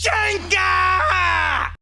Jenkins!